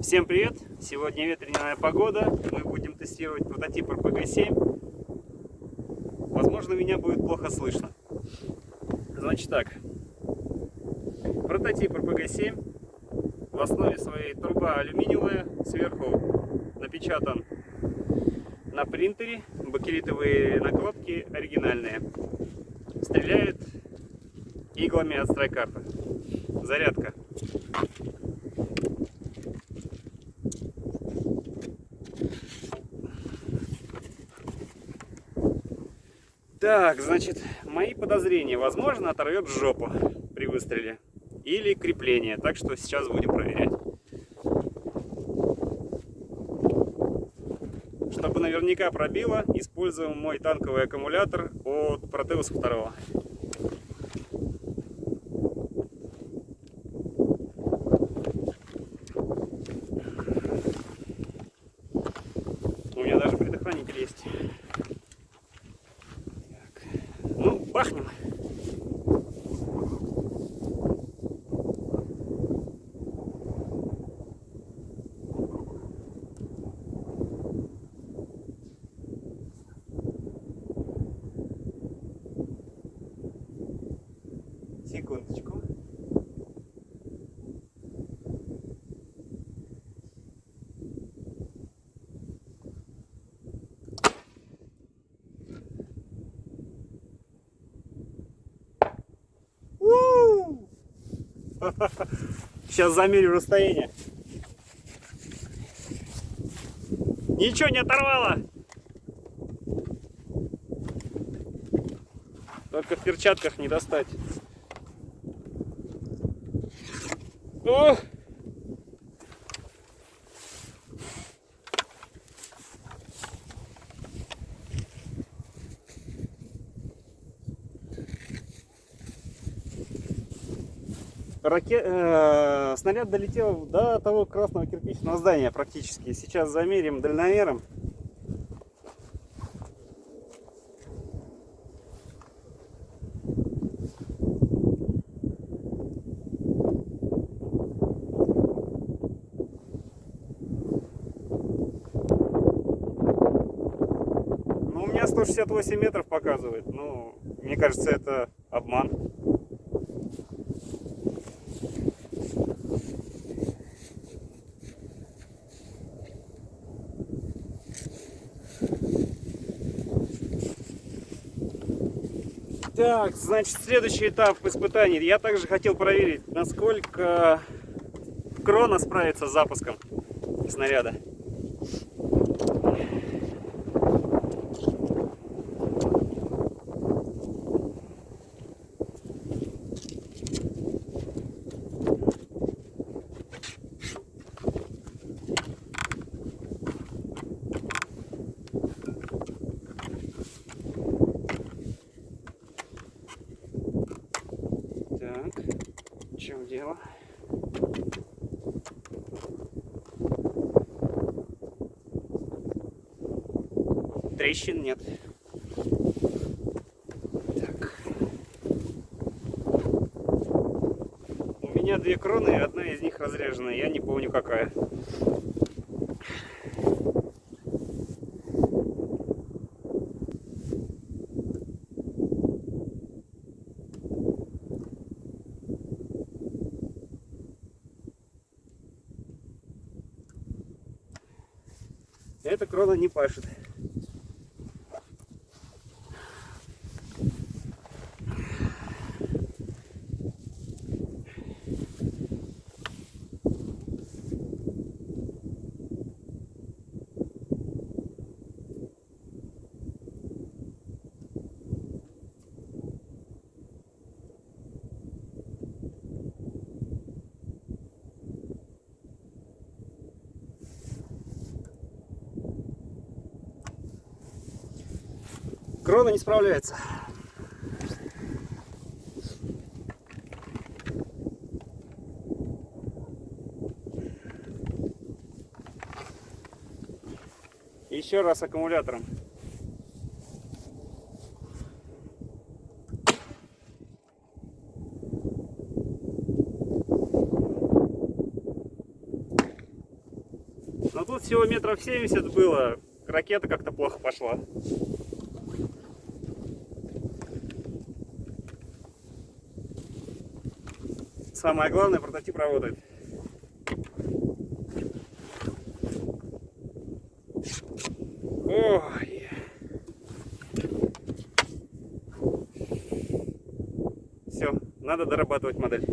Всем привет! Сегодня ветреная погода. Мы будем тестировать прототип RPG-7. Возможно, меня будет плохо слышно. Значит так. Прототип RPG-7. В основе своей труба алюминиевая. Сверху напечатан на принтере. Бакелитовые накладки оригинальные. Стреляет иглами от страйкарта. Зарядка. Так, значит, мои подозрения. Возможно, оторвет жопу при выстреле. Или крепление. Так что сейчас будем проверять. Чтобы наверняка пробило, используем мой танковый аккумулятор от Proteus 2. У меня даже есть. пахнем. Секундочку. Сейчас замерю расстояние. Ничего не оторвало. Только в перчатках не достать. О! Раке... Э, снаряд долетел до того красного кирпичного здания практически. Сейчас замерим дальномером. Ну, у меня 168 метров показывает. Ну, мне кажется, это обман. Так, значит, следующий этап испытаний. Я также хотел проверить, насколько крона справится с запуском снаряда. Дело. Трещин нет. Так. У меня две кроны, одна из них разряжена. Я не помню какая. Эта крона не пашет. Ворона не справляется. Еще раз аккумулятором. Но тут всего метров 70 было. Ракета как-то плохо пошла. Самое главное, прототип работает. Ой. Все, надо дорабатывать модель.